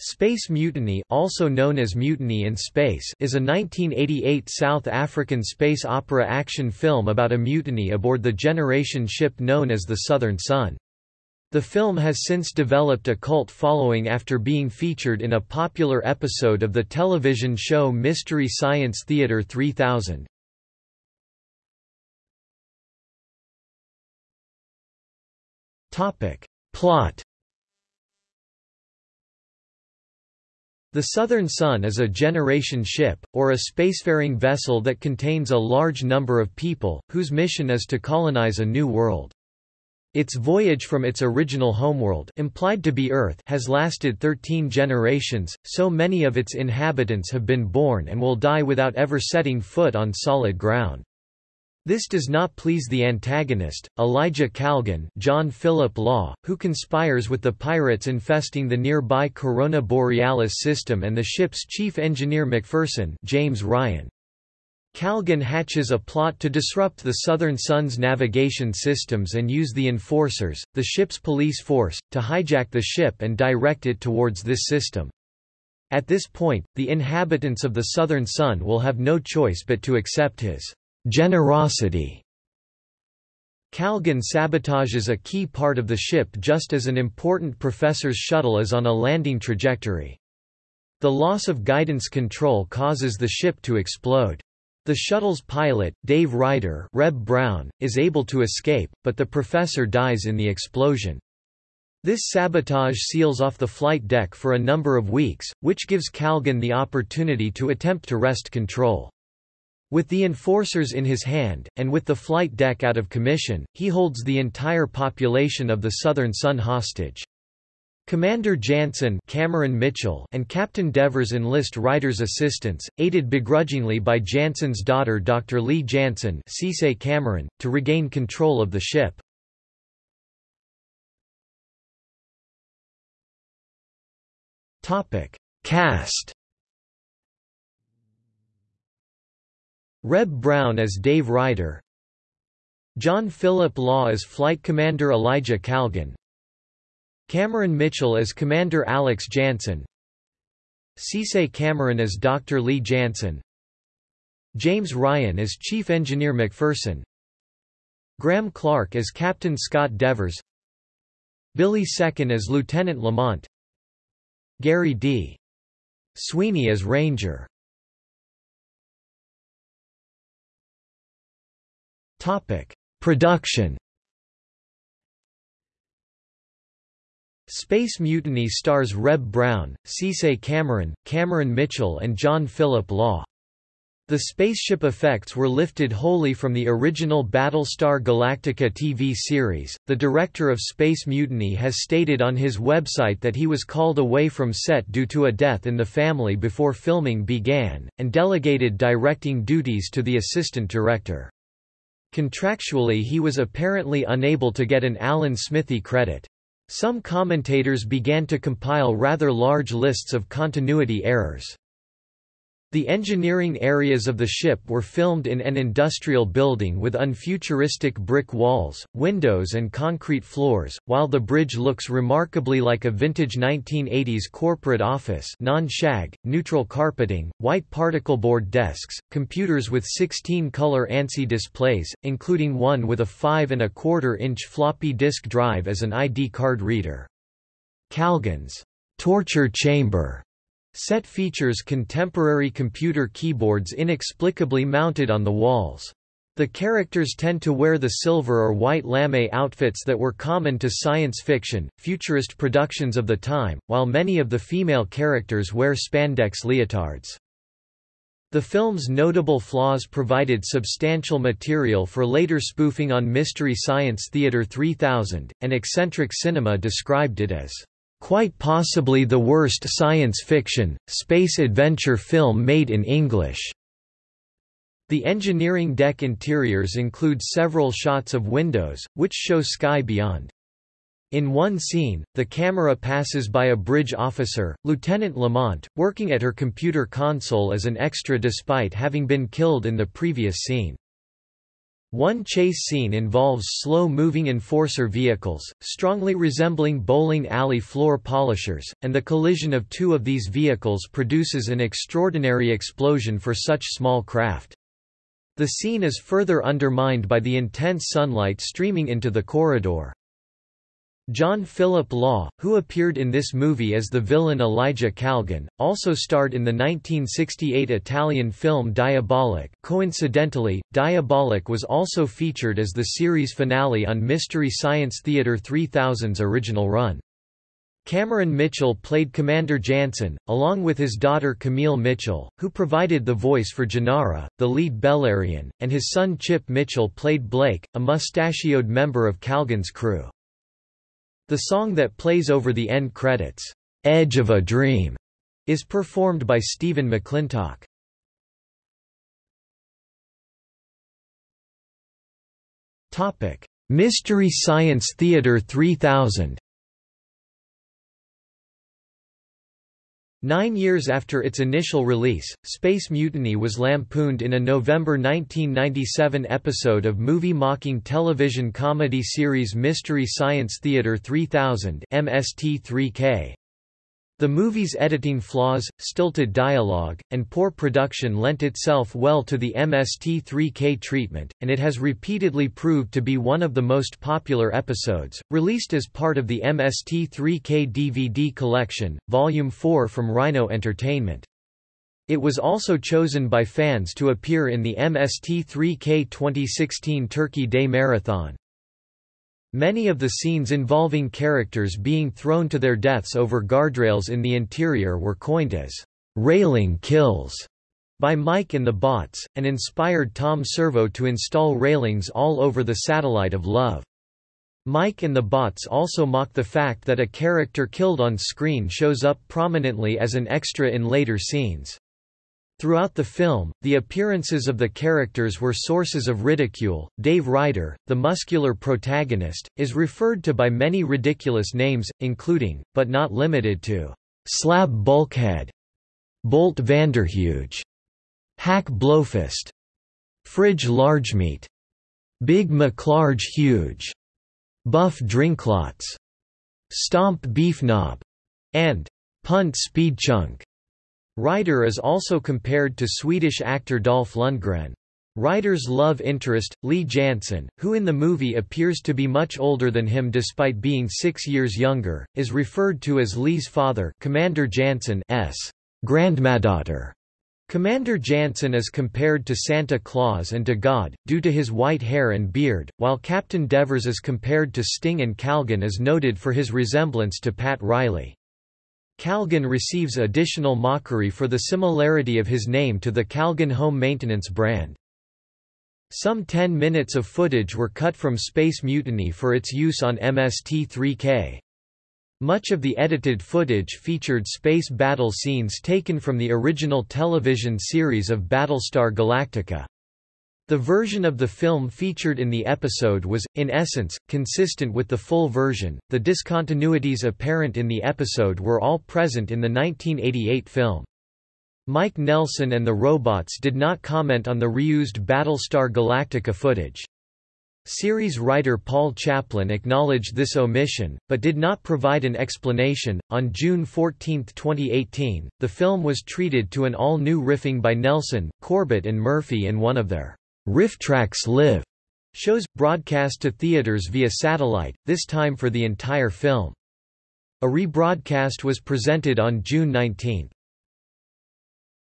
Space Mutiny also known as Mutiny in Space is a 1988 South African space opera action film about a mutiny aboard the generation ship known as the Southern Sun. The film has since developed a cult following after being featured in a popular episode of the television show Mystery Science Theater 3000. Plot The Southern Sun is a generation ship, or a spacefaring vessel that contains a large number of people, whose mission is to colonize a new world. Its voyage from its original homeworld implied to be Earth has lasted 13 generations, so many of its inhabitants have been born and will die without ever setting foot on solid ground. This does not please the antagonist, Elijah Kalgan John Philip Law, who conspires with the pirates infesting the nearby Corona Borealis system and the ship's chief engineer McPherson James Ryan. Kalgan hatches a plot to disrupt the Southern Sun's navigation systems and use the Enforcers, the ship's police force, to hijack the ship and direct it towards this system. At this point, the inhabitants of the Southern Sun will have no choice but to accept his generosity. Kalgan sabotages a key part of the ship just as an important professor's shuttle is on a landing trajectory. The loss of guidance control causes the ship to explode. The shuttle's pilot, Dave Ryder Reb Brown, is able to escape, but the professor dies in the explosion. This sabotage seals off the flight deck for a number of weeks, which gives Kalgan the opportunity to attempt to wrest control. With the enforcers in his hand, and with the flight deck out of commission, he holds the entire population of the Southern Sun hostage. Commander Jansen Cameron Mitchell and Captain Devers enlist Ryder's assistance, aided begrudgingly by Jansen's daughter Dr. Lee Jansen Cisse Cameron, to regain control of the ship. Cast Reb Brown as Dave Ryder. John Philip Law as Flight Commander Elijah Kalgan Cameron Mitchell as Commander Alex Jansen. Cisse Cameron as Dr. Lee Jansen. James Ryan as Chief Engineer McPherson. Graham Clark as Captain Scott Devers. Billy Second as Lieutenant Lamont. Gary D. Sweeney as Ranger Production Space Mutiny stars Reb Brown, Cisse Cameron, Cameron Mitchell and John Philip Law. The spaceship effects were lifted wholly from the original Battlestar Galactica TV series. The director of Space Mutiny has stated on his website that he was called away from set due to a death in the family before filming began, and delegated directing duties to the assistant director. Contractually he was apparently unable to get an Alan Smithee credit. Some commentators began to compile rather large lists of continuity errors. The engineering areas of the ship were filmed in an industrial building with unfuturistic brick walls, windows and concrete floors, while the bridge looks remarkably like a vintage 1980s corporate office non-shag, neutral carpeting, white particleboard desks, computers with 16-color ANSI displays, including one with a 5 and a quarter inch floppy disk drive as an ID card reader. Kalgan's torture chamber Set features contemporary computer keyboards inexplicably mounted on the walls. The characters tend to wear the silver or white lame outfits that were common to science fiction, futurist productions of the time, while many of the female characters wear spandex leotards. The film's notable flaws provided substantial material for later spoofing on Mystery Science Theater 3000, and Eccentric Cinema described it as quite possibly the worst science fiction, space adventure film made in English. The engineering deck interiors include several shots of windows, which show sky beyond. In one scene, the camera passes by a bridge officer, Lieutenant Lamont, working at her computer console as an extra despite having been killed in the previous scene. One chase scene involves slow-moving enforcer vehicles, strongly resembling bowling alley floor polishers, and the collision of two of these vehicles produces an extraordinary explosion for such small craft. The scene is further undermined by the intense sunlight streaming into the corridor. John Philip Law, who appeared in this movie as the villain Elijah Kalgan, also starred in the 1968 Italian film Diabolik. Coincidentally, Diabolik was also featured as the series finale on Mystery Science Theater 3000's original run. Cameron Mitchell played Commander Jansen, along with his daughter Camille Mitchell, who provided the voice for Jinara, the lead Bellarian, and his son Chip Mitchell played Blake, a mustachioed member of Kalgan's crew. The song that plays over the end credits, "'Edge of a Dream' is performed by Stephen McClintock. Mystery Science Theater 3000 Nine years after its initial release, Space Mutiny was lampooned in a November 1997 episode of movie-mocking television comedy series Mystery Science Theater 3000 MST3K. The movie's editing flaws, stilted dialogue, and poor production lent itself well to the MST3K treatment, and it has repeatedly proved to be one of the most popular episodes. Released as part of the MST3K DVD collection, Volume 4 from Rhino Entertainment. It was also chosen by fans to appear in the MST3K 2016 Turkey Day Marathon. Many of the scenes involving characters being thrown to their deaths over guardrails in the interior were coined as railing kills by Mike and the Bots, and inspired Tom Servo to install railings all over the satellite of love. Mike and the Bots also mock the fact that a character killed on screen shows up prominently as an extra in later scenes. Throughout the film, the appearances of the characters were sources of ridicule. Dave Ryder, the muscular protagonist, is referred to by many ridiculous names, including, but not limited to, Slab Bulkhead, Bolt Vanderhuge, Hack Blowfist, Fridge Largemeat, Big McLarge Huge, Buff Drinklots, Stomp Beefknob, and Punt Speedchunk. Ryder is also compared to Swedish actor Dolph Lundgren. Ryder's love interest, Lee Jansen, who in the movie appears to be much older than him despite being six years younger, is referred to as Lee's father Commander Jansen's grandmother. Commander Jansen is compared to Santa Claus and to God, due to his white hair and beard, while Captain Devers is compared to Sting and Kalgan is noted for his resemblance to Pat Riley. Kalgan receives additional mockery for the similarity of his name to the Calgon home maintenance brand. Some 10 minutes of footage were cut from Space Mutiny for its use on MST3K. Much of the edited footage featured space battle scenes taken from the original television series of Battlestar Galactica. The version of the film featured in the episode was, in essence, consistent with the full version. The discontinuities apparent in the episode were all present in the 1988 film. Mike Nelson and the robots did not comment on the reused Battlestar Galactica footage. Series writer Paul Chaplin acknowledged this omission, but did not provide an explanation. On June 14, 2018, the film was treated to an all new riffing by Nelson, Corbett, and Murphy in one of their RiffTrax Live shows, broadcast to theaters via satellite, this time for the entire film. A rebroadcast was presented on June 19.